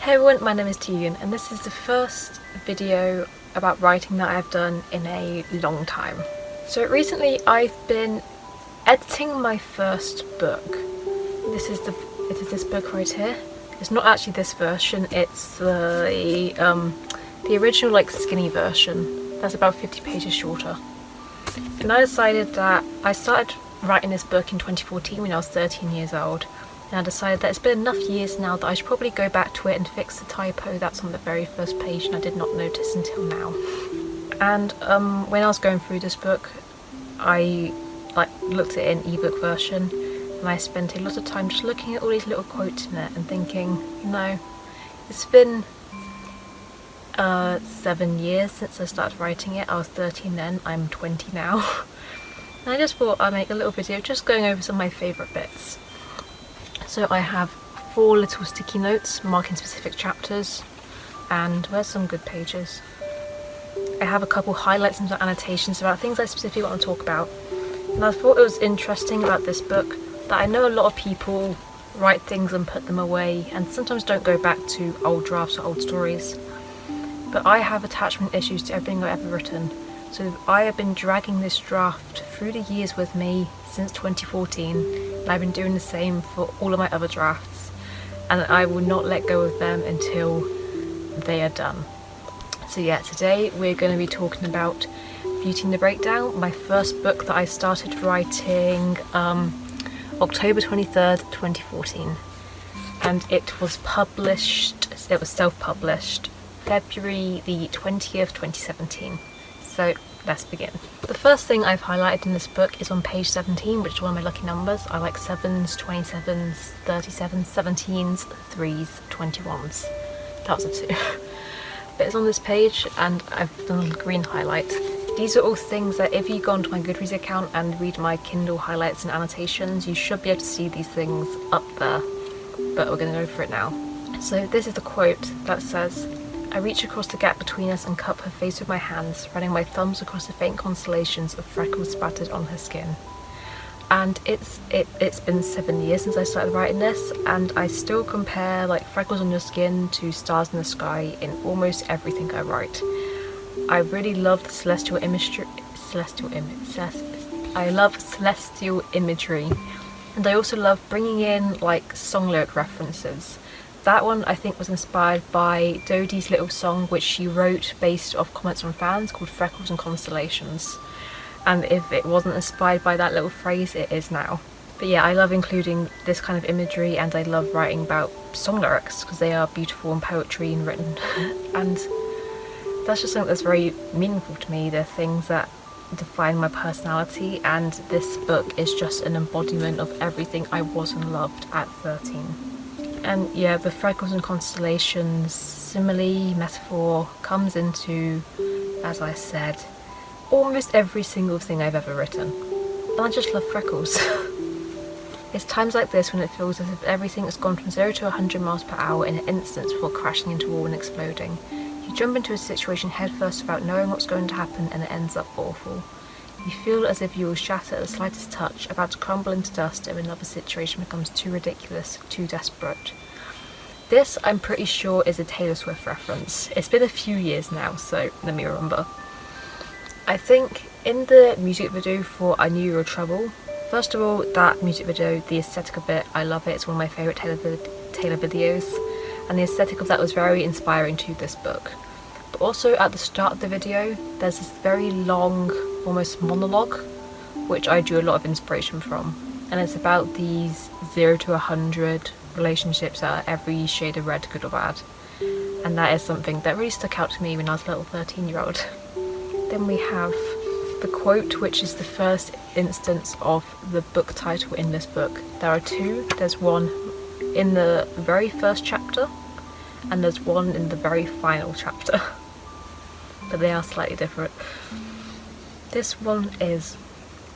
Hey everyone, my name is Tegan and this is the first video about writing that I've done in a long time. So recently I've been editing my first book. This is the it is this book right here. It's not actually this version, it's the um, the original like skinny version. That's about 50 pages shorter. And I decided that I started writing this book in 2014 when I was 13 years old and I decided that it's been enough years now that I should probably go back to it and fix the typo that's on the very first page and I did not notice until now. And um, when I was going through this book, I like looked at it in ebook version and I spent a lot of time just looking at all these little quotes in it and thinking, you know, it's been uh, seven years since I started writing it. I was 13 then, I'm 20 now. and I just thought I'd make a little video just going over some of my favourite bits. So I have four little sticky notes marking specific chapters and where's some good pages? I have a couple highlights and annotations about things I specifically want to talk about. And I thought it was interesting about this book that I know a lot of people write things and put them away and sometimes don't go back to old drafts or old stories. But I have attachment issues to everything I've ever written. So I have been dragging this draft through the years with me since 2014 and I've been doing the same for all of my other drafts and I will not let go of them until they are done. So yeah, today we're going to be talking about Beauty and the Breakdown, my first book that I started writing um, October 23rd, 2014 and it was published, it was self-published February the 20th, 2017. So let's begin. The first thing I've highlighted in this book is on page 17, which is one of my lucky numbers. I like 7s, 27s, 37s, 17s, 3s, 21s. That was a 2. but it's on this page and I've done a little green highlight. These are all things that if you go onto my Goodreads account and read my Kindle highlights and annotations, you should be able to see these things up there. But we're going to go for it now. So this is the quote that says, I reach across the gap between us and cup her face with my hands, running my thumbs across the faint constellations of freckles spattered on her skin. And it's it, it's been seven years since I started writing this, and I still compare like freckles on your skin to stars in the sky in almost everything I write. I really love the celestial imagery, celestial image, I love celestial imagery, and I also love bringing in like song lyric references. That one I think was inspired by Dodie's little song which she wrote based off comments from fans called Freckles and Constellations. And if it wasn't inspired by that little phrase, it is now. But yeah, I love including this kind of imagery and I love writing about song lyrics because they are beautiful and poetry and written. and that's just something that's very meaningful to me. They're things that define my personality and this book is just an embodiment of everything I was and loved at 13. And yeah, the freckles and constellations simile, metaphor comes into, as I said, almost every single thing I've ever written. And I just love freckles. it's times like this when it feels as if everything has gone from 0 to 100 miles per hour in an instant before crashing into a wall and exploding. You jump into a situation headfirst without knowing what's going to happen and it ends up awful. You feel as if you will shatter at the slightest touch, about to crumble into dust if another situation becomes too ridiculous, too desperate. This, I'm pretty sure, is a Taylor Swift reference. It's been a few years now, so let me remember. I think in the music video for I Knew You Were Trouble, first of all, that music video, the aesthetic of it, I love it. It's one of my favourite Taylor, Taylor videos. And the aesthetic of that was very inspiring to this book. But also at the start of the video, there's this very long almost monologue which I drew a lot of inspiration from and it's about these 0 to 100 relationships that are every shade of red good or bad and that is something that really stuck out to me when I was a little 13 year old. Then we have the quote which is the first instance of the book title in this book. There are two, there's one in the very first chapter and there's one in the very final chapter but they are slightly different. This one is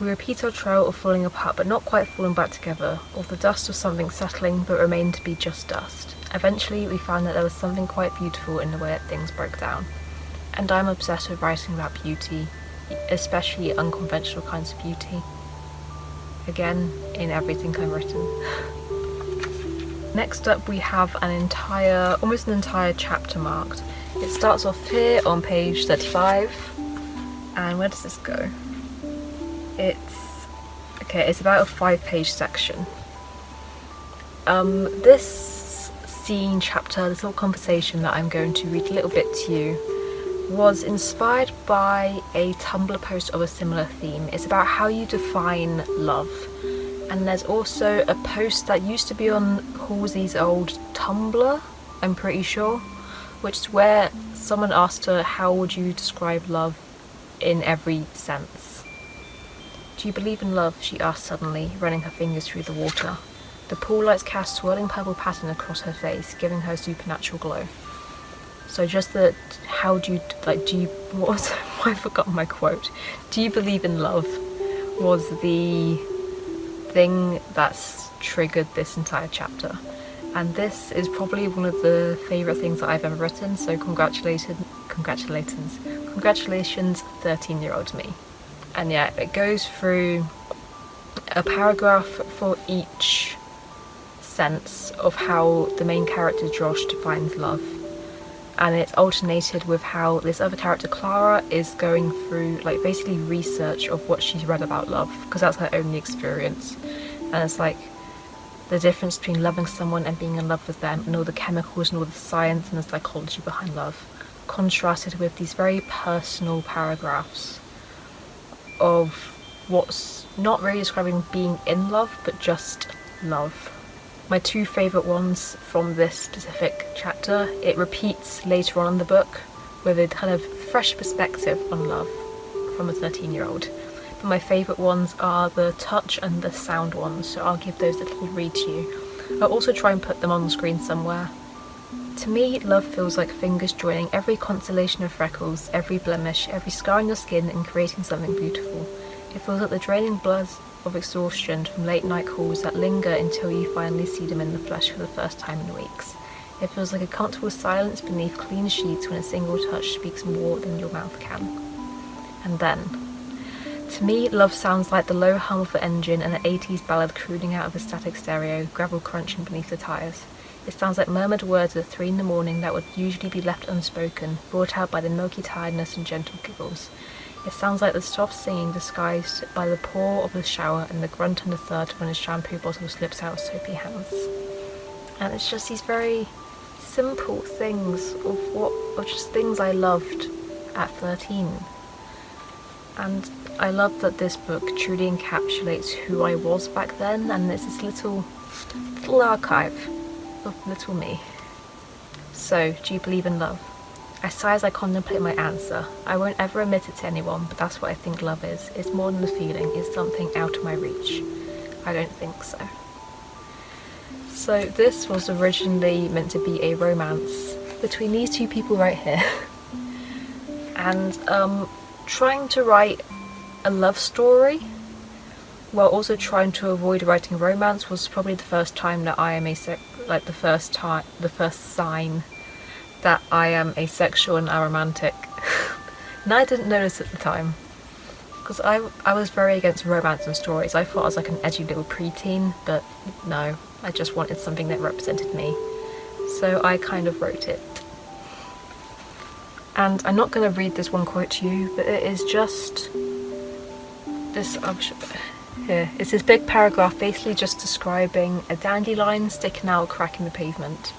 we repeat our trail of falling apart but not quite falling back together, or the dust of something settling but remained to be just dust. Eventually we found that there was something quite beautiful in the way that things broke down. And I'm obsessed with writing about beauty, especially unconventional kinds of beauty. Again, in everything I've written. Next up we have an entire, almost an entire chapter marked. It starts off here on page 35 and where does this go? It's, okay, it's about a five page section. Um, this scene chapter, this little conversation that I'm going to read a little bit to you was inspired by a Tumblr post of a similar theme. It's about how you define love. And there's also a post that used to be on Halsey's old Tumblr, I'm pretty sure, which is where someone asked her how would you describe love in every sense. Do you believe in love? she asked suddenly, running her fingers through the water. The pool lights cast swirling purple pattern across her face, giving her a supernatural glow. So just that, how do you, like, do you, what was, I forgot my quote. Do you believe in love was the thing that's triggered this entire chapter. And this is probably one of the favourite things that I've ever written, so congratulations, congratulations, congratulations 13 year old me. And yeah, it goes through a paragraph for each sense of how the main character Josh defines love. And it's alternated with how this other character Clara is going through like basically research of what she's read about love because that's her only experience. And it's like the difference between loving someone and being in love with them and all the chemicals and all the science and the psychology behind love contrasted with these very personal paragraphs of what's not really describing being in love but just love my two favourite ones from this specific chapter. It repeats later on in the book with a kind of fresh perspective on love from a 13 year old. But my favourite ones are the touch and the sound ones, so I'll give those a little read to you. I'll also try and put them on the screen somewhere. To me, love feels like fingers joining every constellation of freckles, every blemish, every scar on your skin and creating something beautiful. It feels like the draining blood of exhaustion from late night calls that linger until you finally see them in the flesh for the first time in weeks. It feels like a comfortable silence beneath clean sheets when a single touch speaks more than your mouth can. And then, to me, love sounds like the low hum of the engine and an 80s ballad crooning out of a static stereo, gravel crunching beneath the tyres. It sounds like murmured words at three in the morning that would usually be left unspoken, brought out by the milky tiredness and gentle giggles. It sounds like the soft singing disguised by the pour of the shower and the grunt and the thud when a shampoo bottle slips out of soapy hands. And it's just these very simple things of what of just things I loved at 13. And I love that this book truly encapsulates who I was back then and it's this little little archive of little me. So, do you believe in love? I sigh as I contemplate my answer. I won't ever admit it to anyone, but that's what I think love is. It's more than a feeling, it's something out of my reach. I don't think so. So this was originally meant to be a romance between these two people right here. and um, trying to write a love story while also trying to avoid writing romance was probably the first time that I am a like the first time the first sign that I am asexual and aromantic. and I didn't notice at the time. Because I, I was very against romance and stories. I thought I was like an edgy little preteen, but no, I just wanted something that represented me. So I kind of wrote it. And I'm not going to read this one quote to you, but it is just this, oh, it's this big paragraph basically just describing a dandelion sticking out crack in the pavement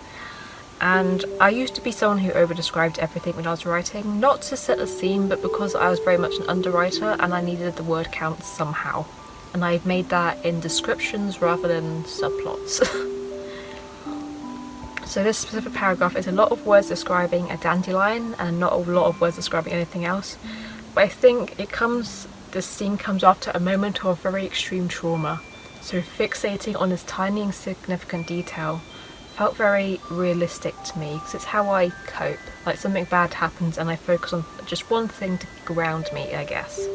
and I used to be someone who over-described everything when I was writing, not to set a scene but because I was very much an underwriter and I needed the word count somehow. And I've made that in descriptions rather than subplots. so this specific paragraph is a lot of words describing a dandelion and not a lot of words describing anything else. But I think it comes, this scene comes after a moment of very extreme trauma. So fixating on this tiny insignificant detail felt very realistic to me because it's how I cope. Like something bad happens and I focus on just one thing to ground me, I guess.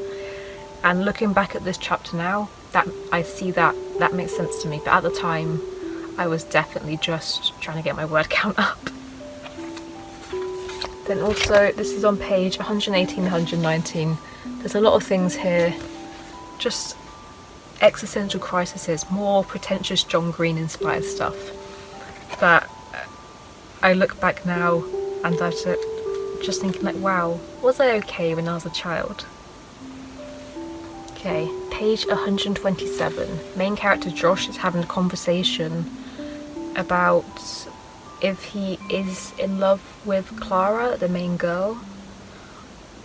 And looking back at this chapter now, that I see that that makes sense to me. But at the time, I was definitely just trying to get my word count up. Then also, this is on page 118 119. There's a lot of things here, just existential crises, more pretentious John Green inspired stuff. but uh, I look back now and I just thinking like, wow, was I okay when I was a child? Okay, page 127. Main character Josh is having a conversation about if he is in love with Clara, the main girl,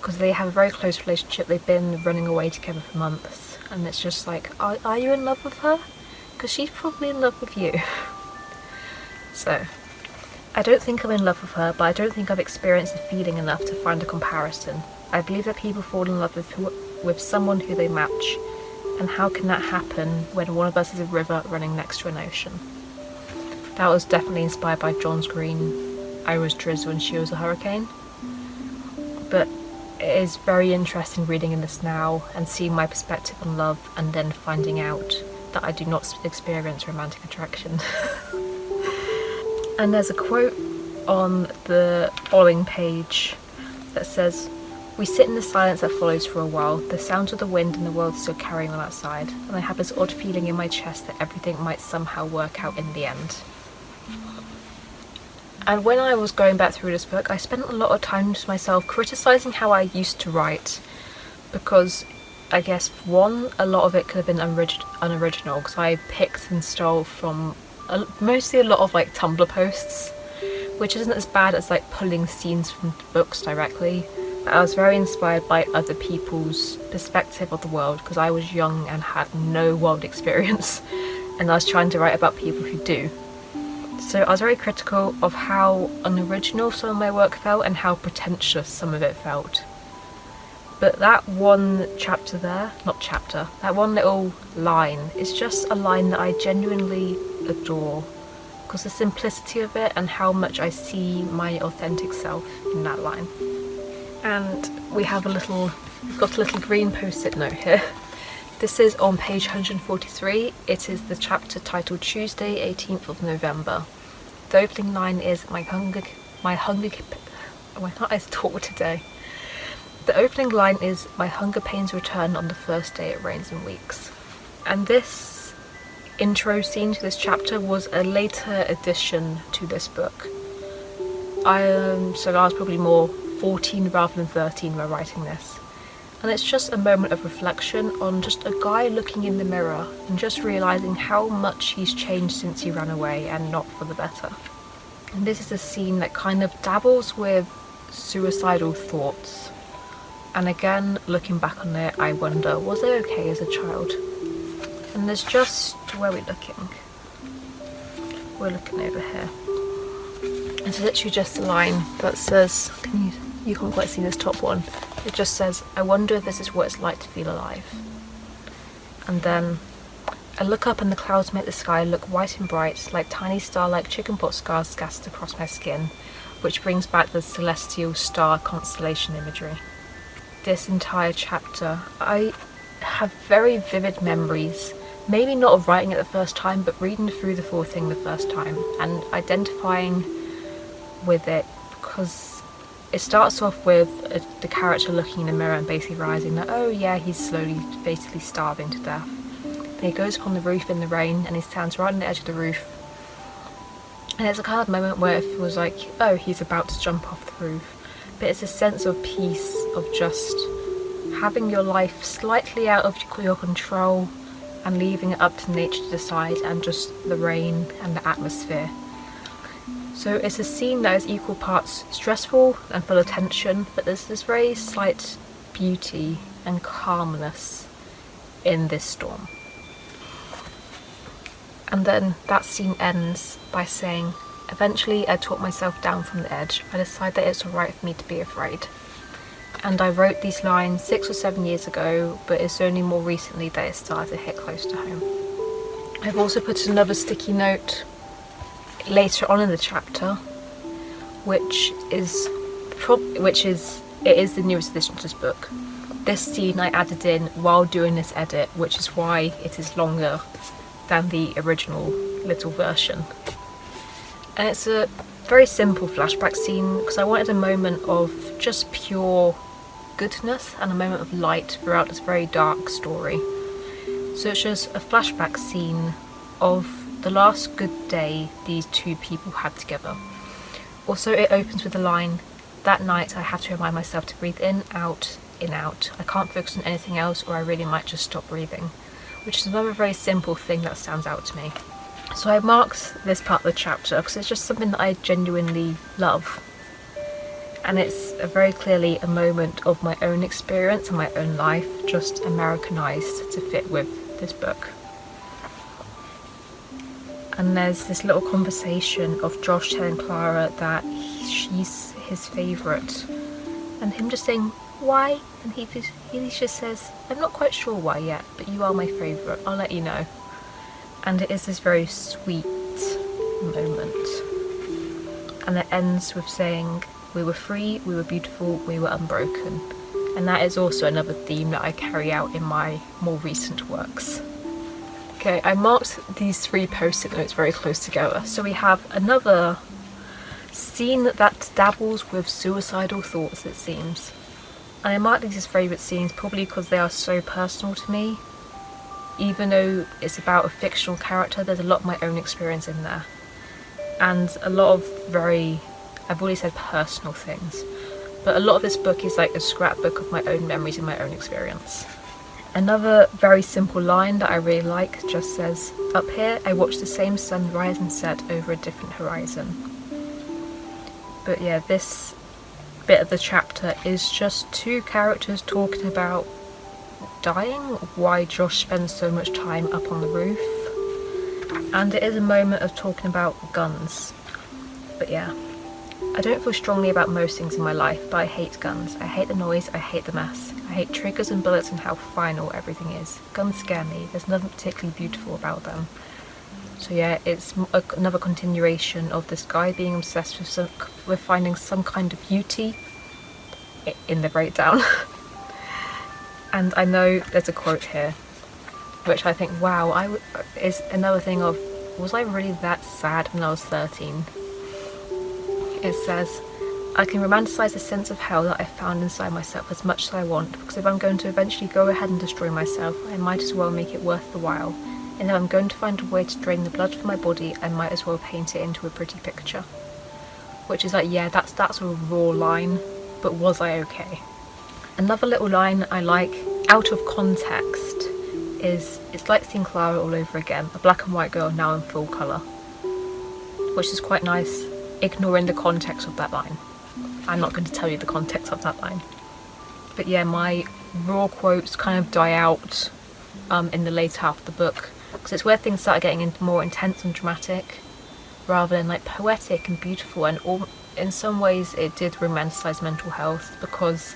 because they have a very close relationship. They've been running away together for months, and it's just like, are, are you in love with her? Because she's probably in love with you. so, I don't think I'm in love with her, but I don't think I've experienced the feeling enough to find a comparison. I believe that people fall in love with, with someone who they match, and how can that happen when one of us is a river running next to an ocean? That was definitely inspired by John's Green, I Was Drizzle and She Was a Hurricane. But it is very interesting reading in this now and seeing my perspective on love and then finding out that I do not experience romantic attraction. And there's a quote on the following page that says, We sit in the silence that follows for a while, the sounds of the wind and the world still carrying on outside, and I have this odd feeling in my chest that everything might somehow work out in the end. And when I was going back through this book, I spent a lot of time to myself criticising how I used to write, because I guess one, a lot of it could have been unoriginal, because I picked and stole from a, mostly a lot of like Tumblr posts, which isn't as bad as like pulling scenes from books directly. But I was very inspired by other people's perspective of the world because I was young and had no world experience and I was trying to write about people who do. So I was very critical of how unoriginal some of my work felt and how pretentious some of it felt. But that one chapter there, not chapter, that one little line is just a line that I genuinely adore because the simplicity of it and how much I see my authentic self in that line. And we have a little, we've got a little green post-it note here. This is on page 143. It is the chapter titled Tuesday 18th of November. The opening line is my hunger, my hunger, why can't I talk today? The opening line is my hunger pains return on the first day it rains in weeks. And this intro scene to this chapter was a later addition to this book. I um, so I was probably more 14 rather than 13 when writing this. And it's just a moment of reflection on just a guy looking in the mirror and just realising how much he's changed since he ran away and not for the better. And this is a scene that kind of dabbles with suicidal thoughts. And again, looking back on it, I wonder, was I okay as a child? And there's just, where we're looking? We're looking over here. It's literally just a line that says, can you, you can't quite see this top one. It just says, I wonder if this is what it's like to feel alive. And then I look up and the clouds make the sky look white and bright, like tiny star-like chicken chickenpox scars scattered across my skin, which brings back the celestial star constellation imagery. This entire chapter, I have very vivid memories maybe not of writing it the first time, but reading through the full thing the first time and identifying with it because it starts off with a, the character looking in the mirror and basically realizing that, oh yeah, he's slowly basically starving to death. Then he goes upon the roof in the rain and he stands right on the edge of the roof. And it's a kind of moment where it was like, oh, he's about to jump off the roof. But it's a sense of peace, of just having your life slightly out of your control and leaving it up to nature to decide and just the rain and the atmosphere. So it's a scene that is equal parts stressful and full of tension, but there's this very slight beauty and calmness in this storm. And then that scene ends by saying, Eventually I talk myself down from the edge. I decide that it's alright for me to be afraid and I wrote these lines six or seven years ago but it's only more recently that it started to hit close to home. I've also put another sticky note later on in the chapter which is which is it is the newest addition to this book. This scene I added in while doing this edit which is why it is longer than the original little version. And it's a very simple flashback scene because I wanted a moment of just pure goodness and a moment of light throughout this very dark story. So it's just a flashback scene of the last good day these two people had together. Also it opens with the line, that night I have to remind myself to breathe in, out, in, out. I can't focus on anything else or I really might just stop breathing. Which is another very simple thing that stands out to me. So I marked this part of the chapter because it's just something that I genuinely love. And it's a very clearly a moment of my own experience and my own life, just Americanized to fit with this book. And there's this little conversation of Josh telling Clara that she's his favourite. And him just saying, why? And he, he just says, I'm not quite sure why yet, but you are my favourite, I'll let you know and it is this very sweet moment and it ends with saying we were free, we were beautiful, we were unbroken and that is also another theme that I carry out in my more recent works. Okay, I marked these three post-it notes very close together. So we have another scene that dabbles with suicidal thoughts it seems. And I marked these as favourite scenes probably because they are so personal to me even though it's about a fictional character, there's a lot of my own experience in there. And a lot of very, I've already said personal things, but a lot of this book is like a scrapbook of my own memories and my own experience. Another very simple line that I really like just says, Up here I watch the same sun rise and set over a different horizon. But yeah, this bit of the chapter is just two characters talking about dying, why Josh spends so much time up on the roof. And it is a moment of talking about guns. But yeah, I don't feel strongly about most things in my life, but I hate guns. I hate the noise, I hate the mess. I hate triggers and bullets and how final everything is. Guns scare me, there's nothing particularly beautiful about them. So yeah, it's another continuation of this guy being obsessed with, some, with finding some kind of beauty in the breakdown. And I know there's a quote here, which I think, wow, I is another thing of, was I really that sad when I was 13? It says, I can romanticize the sense of hell that I've found inside myself as much as I want, because if I'm going to eventually go ahead and destroy myself, I might as well make it worth the while. And if I'm going to find a way to drain the blood from my body, I might as well paint it into a pretty picture. Which is like, yeah, that's that's a raw line, but was I okay? Another little line I like, out of context, is it's like seeing Clara all over again, a black and white girl now in full colour. Which is quite nice, ignoring the context of that line. I'm not going to tell you the context of that line. But yeah, my raw quotes kind of die out um, in the later half of the book, because it's where things start getting more intense and dramatic, rather than like poetic and beautiful, and all, in some ways it did romanticise mental health, because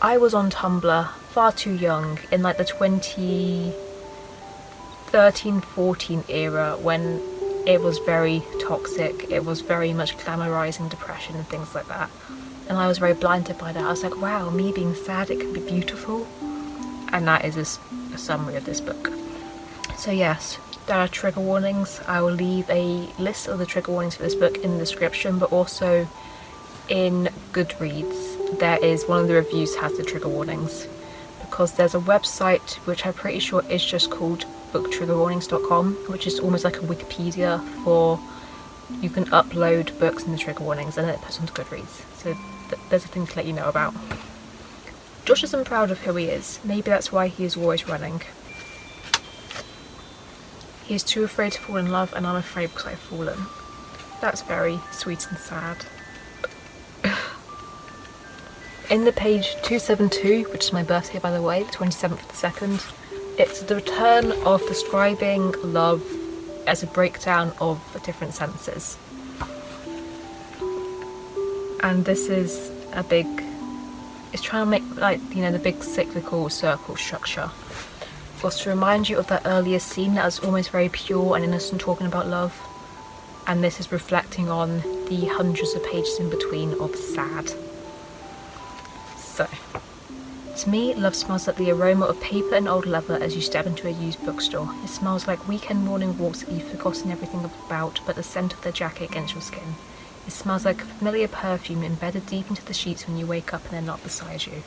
I was on Tumblr far too young in like the 2013-14 era when it was very toxic, it was very much glamorizing depression and things like that. And I was very blinded by that. I was like, wow, me being sad, it can be beautiful. And that is a, a summary of this book. So yes, there are trigger warnings. I will leave a list of the trigger warnings for this book in the description, but also in Goodreads there is one of the reviews has the trigger warnings because there's a website which I'm pretty sure is just called booktriggerwarnings.com which is almost like a Wikipedia for you can upload books and the trigger warnings and then it puts onto Goodreads so th there's a thing to let you know about. Josh isn't proud of who he is, maybe that's why he is always running. He is too afraid to fall in love and I'm afraid because I've fallen. That's very sweet and sad. In the page 272, which is my birthday by the way, the 27th of the 2nd, it's the return of describing love as a breakdown of different senses. And this is a big, it's trying to make like, you know, the big cyclical circle structure. Was to remind you of that earlier scene that was almost very pure and innocent talking about love. And this is reflecting on the hundreds of pages in between of sad. To me, love smells like the aroma of paper and old leather as you step into a used bookstore. It smells like weekend morning walks that you've forgotten everything about but the scent of their jacket against your skin. It smells like a familiar perfume embedded deep into the sheets when you wake up and they're not beside you.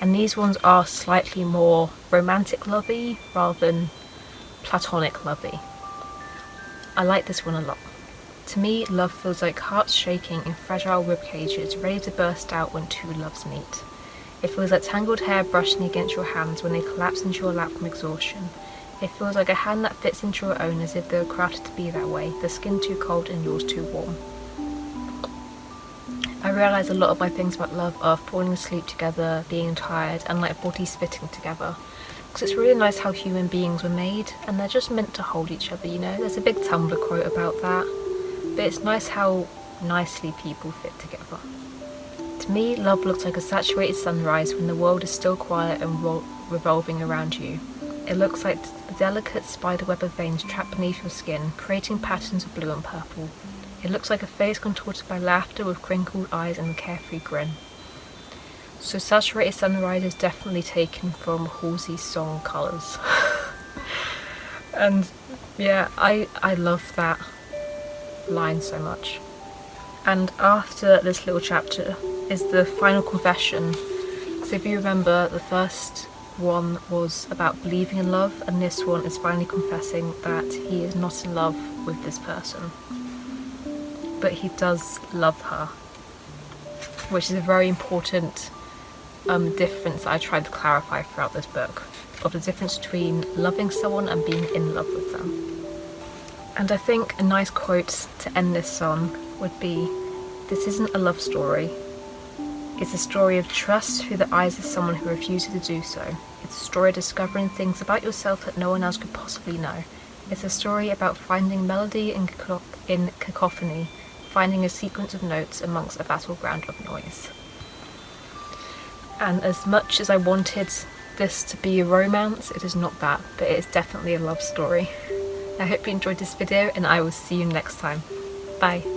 And these ones are slightly more romantic lovey rather than platonic lovey. I like this one a lot. To me, love feels like hearts shaking in fragile rib cages, ready to burst out when two loves meet. It feels like tangled hair brushing against your hands when they collapse into your lap from exhaustion. It feels like a hand that fits into your own as if they were crafted to be that way, the skin too cold and yours too warm. I realise a lot of my things about love are falling asleep together, being tired, and like bodies fitting together. Because it's really nice how human beings were made, and they're just meant to hold each other, you know? There's a big Tumblr quote about that. But it's nice how nicely people fit together. To me, love looks like a saturated sunrise when the world is still quiet and revolving around you. It looks like the delicate spiderweb of veins trapped beneath your skin, creating patterns of blue and purple. It looks like a face contorted by laughter with crinkled eyes and a carefree grin. So Saturated Sunrise is definitely taken from Halsey's song Colours. and yeah, I, I love that line so much. And after this little chapter is the final confession. So if you remember, the first one was about believing in love and this one is finally confessing that he is not in love with this person. But he does love her which is a very important um, difference I tried to clarify throughout this book of the difference between loving someone and being in love with them. And I think a nice quote to end this on would be this isn't a love story it's a story of trust through the eyes of someone who refuses to do so. It's a story of discovering things about yourself that no one else could possibly know. It's a story about finding melody in, in cacophony, finding a sequence of notes amongst a battleground of noise. And as much as I wanted this to be a romance, it is not that, but it is definitely a love story. I hope you enjoyed this video and I will see you next time. Bye.